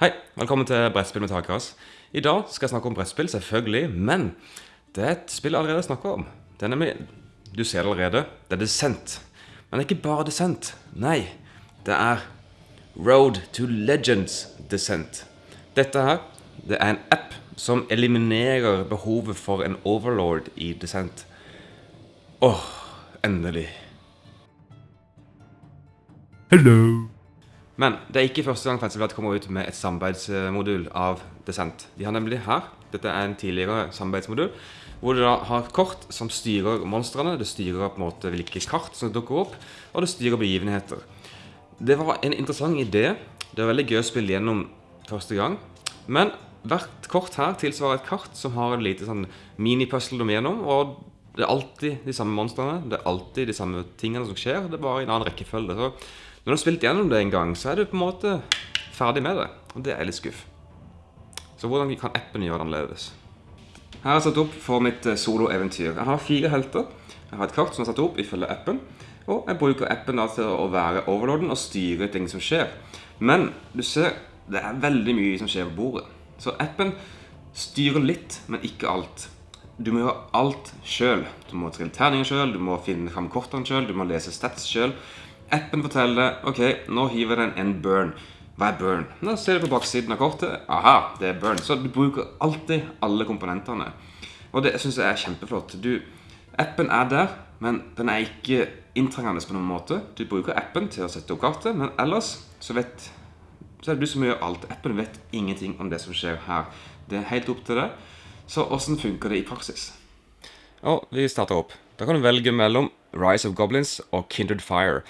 Hei, velkommen til Brettspill med takras. I dag skal jeg snakke om brettspill, selvfølgelig, men det er et spill jeg allerede snakker om. Det er nemlig, du ser det allerede, det er Descent. Men det er ikke bare Descent. Nei, det er Road to Legends Descent. Dette her, det er en app som eliminerer behovet for en overlord i Descent. Åh, endelig. Hello. Men det er ikke første gang Fantasyblad kommer ut med et samarbeidsmodul av Descent. De har nemlig her, dette er en tidligere samarbeidsmodul, hvor du da har kort som styrer monstrene, det styrer på en måte hvilke kart som dukker opp, og det styrer begivenheter. Det var en interessant idé. Det var veldig gøy å spille gjennom første gang. Men hvert kort her tilsvarer et kart som har en lite sånn mini-puzzle må gjennom, og det er alltid de samme monstrene, det er alltid de samme tingene som skjer, det er bare i en annen rekkefølge. Når du har spilt gjennom det en gang, så er du på en måte ferdig med det. Og det er litt skuff. Så hvordan kan appen gjøre det annerledes? Her er jeg satt opp for mitt eh, soloeventyr. Jeg har fire helter. Jeg har et kart som er satt opp ifølge appen. Og jeg bruker appen da til å være overlorden og styre ting som skjer. Men du ser, det er veldig mye som skjer på bordet. Så appen styrer litt, men ikke alt. Du må gjøre alt sjøl. Du må trille terninger sjøl, du må finne fram kortene sjøl, du må lese stats sjøl. Appen forteller ok, nå hiver den en burn. Hva er burn? Nå ser du på baksiden av kortet. Aha, det er burn. Så du bruker alltid alle komponentene. Og det syns jeg er kjempeflott. Du, appen er der, men den er ikke inntrengende på noen måte. Du bruker appen til å sette opp kartet, men ellers så vet så er det du som gjør alt. Appen vet ingenting om det som skjer her. Det er helt opp til deg. Så åssen funker det i praksis? Og vi starter opp. Da kan du velge mellom Rise of Goblins og Kindred Fire.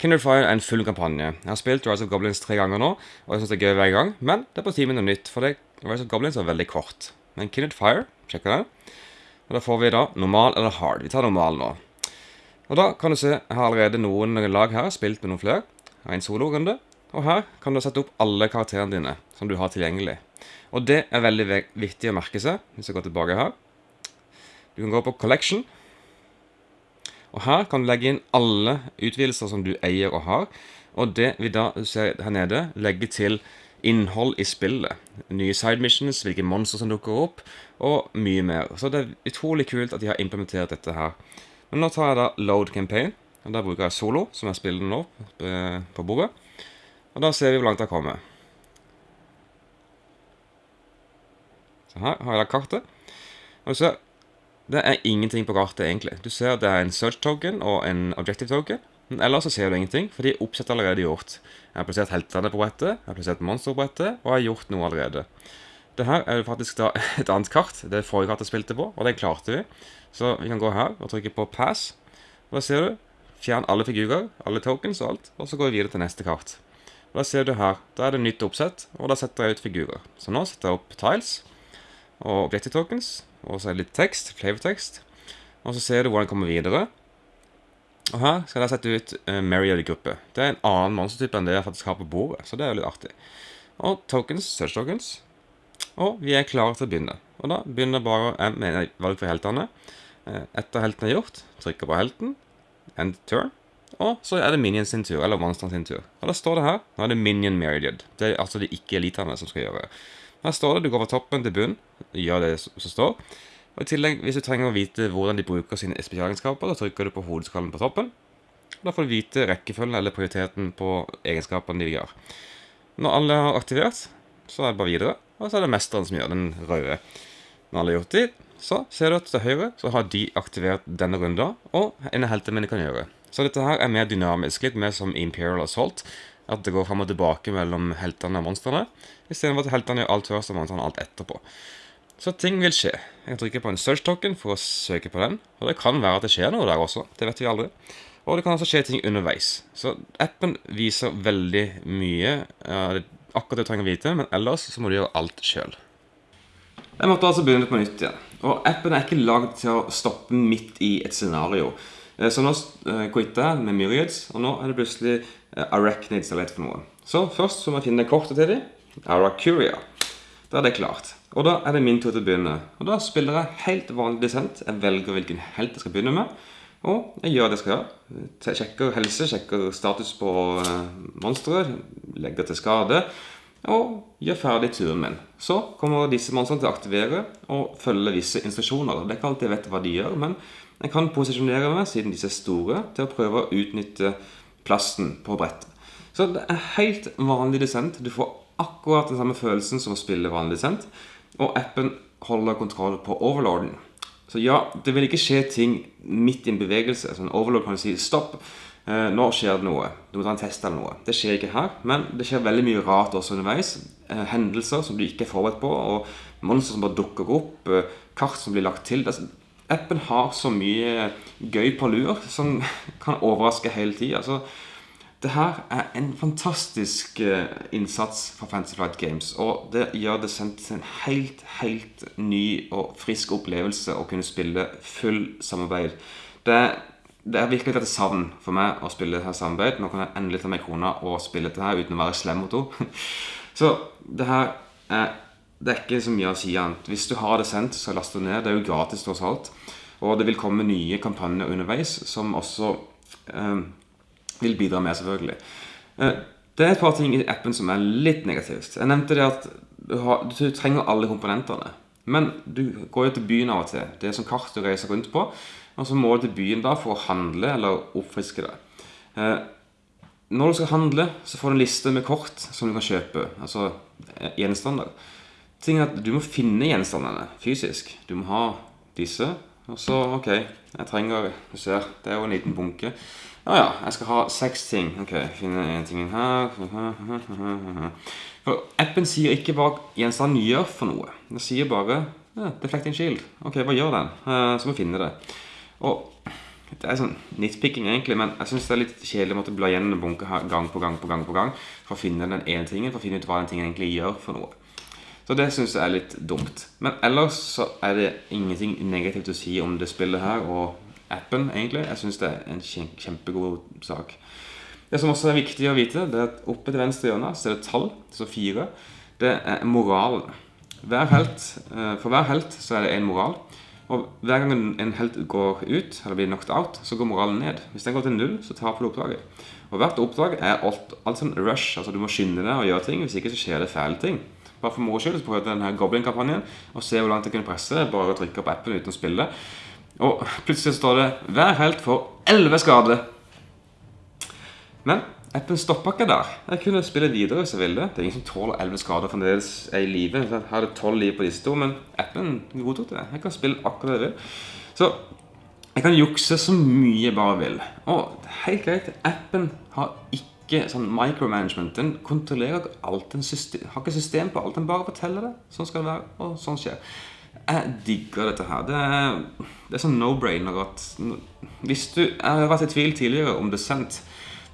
Kindred Fire er en full kampanje. Jeg har spilt Rise of Goblins tre ganger nå, og jeg syns det er gøy hver gang, men det er på tide med noe nytt, for det, Rise of Goblins er veldig kort. Men Kindred Fire, sjekk det. Og da får vi da normal eller hard. Vi tar normal nå. Og da kan du se, jeg har allerede noen lag her, spilt med noen flere. Jeg har en solorunde. Og her kan du sette opp alle karakterene dine som du har tilgjengelig. Og det er veldig viktig å merke seg, hvis jeg går tilbake her. Du kan gå på Collection. Og her kan du legge inn alle utvidelser som du eier og har. Og det vi da ser her nede, legge til innhold i spillet. Nye side missions, hvilke monster som dukker opp, og mye mer. Så det er utrolig kult at de har implementert dette her. Men nå tar jeg da Load Campaign. og der bruker jeg Solo, som jeg spiller nå på bordet. Og da ser vi hvor langt jeg kommer. Så her har jeg da kartet. Og ser, det er ingenting på kartet egentlig. Du ser det er en search token og en objective token. Men ellers så ser du ingenting, fordi oppsettet er allerede gjort. Jeg har plassert heltene på brettet, jeg har plassert monster på brettet, og jeg har gjort noe allerede. Det her er jo faktisk da et annet kart. Det er forrige kart jeg spilte på, og det klarte vi. Så vi kan gå her og trykke på pass. Og da ser du, fjern alle figurer, alle tokens og alt, og så går vi videre til neste kart. Og Da ser du her, da er det nytt oppsett, og da setter jeg ut figurer. Så nå setter jeg opp tiles og objective tokens, og så er det litt tekst, flavortekst. Og så ser du hvordan den kommer videre. Og her skal jeg sette ut uh, Marriott-gruppe. Det er en annen monstertype enn det jeg faktisk har på bordet, så det er jo litt artig. Og tokens, search tokens. Og vi er klare til å begynne. Og da begynner bare jeg med valg for heltene. Uh, etter helten er gjort, trykker på helten, end turn. Og så er det Minion sin tur, eller monsteren sin tur. Og da står det her Nå er det Minion Meridiad. Det er altså de ikke-elitene som skal gjøre. Her står det du går fra toppen til bunn, gjør det som står. Og i tillegg, Hvis du trenger å vite hvordan de bruker sine spesialegenskaper, da trykker du på hodeskallen på toppen. Og Da får du vite rekkefølgen eller prioriteten på egenskapene de gjør. Når alle har aktivert, så er det bare videre. Og så er det mesteren som gjør den røde. Når alle har gjort det, så ser du at til høyre så har de aktivert denne runden, og en av heltene mine kan gjøre. Så dette her er mer dynamisk, litt mer som Imperial Assault. At det går fram og tilbake mellom heltene og monstrene. Istedenfor at heltene gjør alt først og monstrene alt etterpå. Så ting vil skje. Jeg kan trykke på en search token for å søke på den. Og det kan være at det skjer noe der også. Det vet vi aldri. Og det kan også skje ting underveis. Så appen viser veldig mye uh, akkurat det du trenger å vite, men ellers så må du gjøre alt sjøl. Jeg måtte altså begynne på nytt igjen. Og appen er ikke lagd til å stoppe midt i et scenario. Eh, så nå uh, quitter jeg med Myriads, og nå er det plutselig Arachnids eller et for noe. Så først så må jeg finne kortet til dem. Aracuria. Da er det klart. Og da er det min tur til å begynne. Og da spiller jeg helt vanlig dissent. Jeg velger hvilken helt jeg skal begynne med. Og jeg gjør det jeg skal gjøre. Jeg sjekker helse, sjekker status på uh, monsteret, legger til skade. og gjør ferdig turen min. Så kommer disse monstrene til å aktivere og følge visse instruksjoner. Det er ikke alltid jeg vet hva de gjør, men jeg kan posisjonere meg, siden disse er store, til å prøve å utnytte plassen på brettet. Så det er helt vanlig desent. Du får akkurat den samme følelsen som å spille vanlig desent. Og appen holder kontroll på overlorden. Så ja, det vil ikke skje ting midt i en bevegelse. Så en overlord kan si stopp. Eh, nå skjer det noe. Du må ta en test eller noe. Det skjer ikke her, men det skjer veldig mye rart også underveis. Eh, hendelser som du ikke er forberedt på, og monstre som bare dukker opp. Eh, kart som blir lagt til. Appen har så mye gøy på lur som kan overraske hele tida. Altså, det her er en fantastisk uh, innsats fra Fantasy Flight Games. Og det gjør det sendt til en helt, helt ny og frisk opplevelse å kunne spille full samarbeid. Det, det er virkelig et savn for meg å spille dette samarbeid. Nå kan jeg endelig ta meg kona og spille dette her uten å være slem mot henne. Så det her er det er ikke så mye å si annet. Hvis du har det sendt, så last det ned. Det er jo gratis tross alt. Og det vil komme nye kampanjer underveis som også eh, vil bidra med, selvfølgelig. Eh, det er et par ting i appen som er litt negativt. Jeg nevnte det at du, har, du trenger alle komponentene. Men du går jo til byen av og til. Det er som kart du reiser rundt på. Og så må du til byen da for å handle eller oppfriske deg. Eh, når du skal handle, så får du en liste med kort som du kan kjøpe. Altså eh, gjenstander. Tingen er at Du må finne gjenstandene fysisk. Du må ha disse. Og så, ok, jeg trenger Du ser, det er jo en liten bunke. Ja ja, jeg skal ha seks ting. Ok, finne en ting her For appen sier ikke hva gjenstanden gjør for noe. Den sier bare ja, 'deflecting shield'. Ok, hva gjør den? Uh, så må vi finne det. Og det er sånn nitpicking, egentlig, men jeg syns det er litt kjedelig å måtte bla gjennom en bunke gang på gang på gang på gang for å finne den ene tingen, for å finne ut hva den tingen egentlig gjør for noe. Så det syns jeg er litt dumt. Men ellers så er det ingenting negativt å si om det spillet her og appen, egentlig. Jeg syns det er en kjempegod sak. Det som også er viktig å vite, det er at oppe til venstre hjørne så er det tall, så fire. Det er moralen. Hver helt, eh, for hver helt så er det en moral. Og hver gang en helt går ut, eller blir knocked out, så går moralen ned. Hvis den går til null, så taper du oppdraget. Og hvert oppdrag er alt, alt sånn rush. altså Du må skynde deg og gjøre ting, hvis ikke så skjer det fæle ting. Bare for moro skyld så prøvde jeg denne Goblin-kampanjen og se hvor langt jeg kunne presse. Bare å trykke på appen uten å spille. Og plutselig står det 'Hver helt får 11 skade'. Men appen stoppa ikke der. Jeg kunne spille videre hvis jeg ville. Det er ingen som tåler 11 skader fremdeles er i live. Jeg hadde 12 liv på disse to, men appen godtok det. Jeg kan spille akkurat det jeg vil. Så jeg kan jukse så mye jeg bare vil. Og helt greit, appen har ikke sånn micromanagement. Den kontrollerer ikke alt. en system, har ikke system på alt. Den bare forteller det. Sånn skal det være, og sånn skjer. Jeg digger dette her. Det er, det er sånn no-brainer at Hvis du Jeg har vært i tvil tidligere om Descent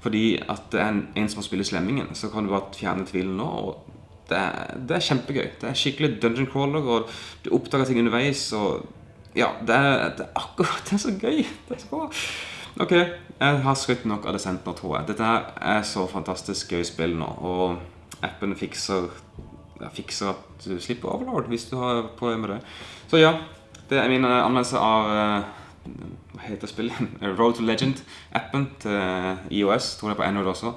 fordi at det er en, en som spiller Slemmingen, så kan du bare fjerne tvilen nå. og det er, det er, kjempegøy. Det er skikkelig dungeon crawler, og du oppdager ting underveis. Og ja, det er, det er akkurat Det er så gøy. Det er så bra. Ok, jeg har skrytt nok av Descent nå, tror jeg. Dette er så fantastisk gøy spill nå, og appen fikser ja, fikser at du slipper Overlord hvis du har problemer med det. Så ja, det er min eh, anmeldelse av uh, Hva heter spillet? Road to Legend-appen til IOS. Tror er på Android også.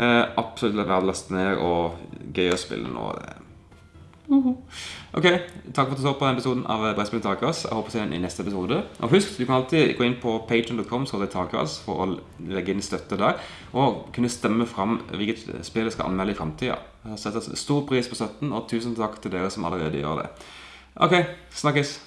Uh, absolutt verdt å laste ned og gøy å spille nå. Ok, Takk for at du så på denne episoden av Brettspill Takeras. Jeg håper å se den i neste episode. Og husk, du kan alltid gå inn på patreon.com for å legge inn støtte der. Og kunne stemme fram hvilket spill jeg skal anmelde i framtida. Setter stor pris på støtten, og tusen takk til dere som allerede gjør det. Ok, snakkes.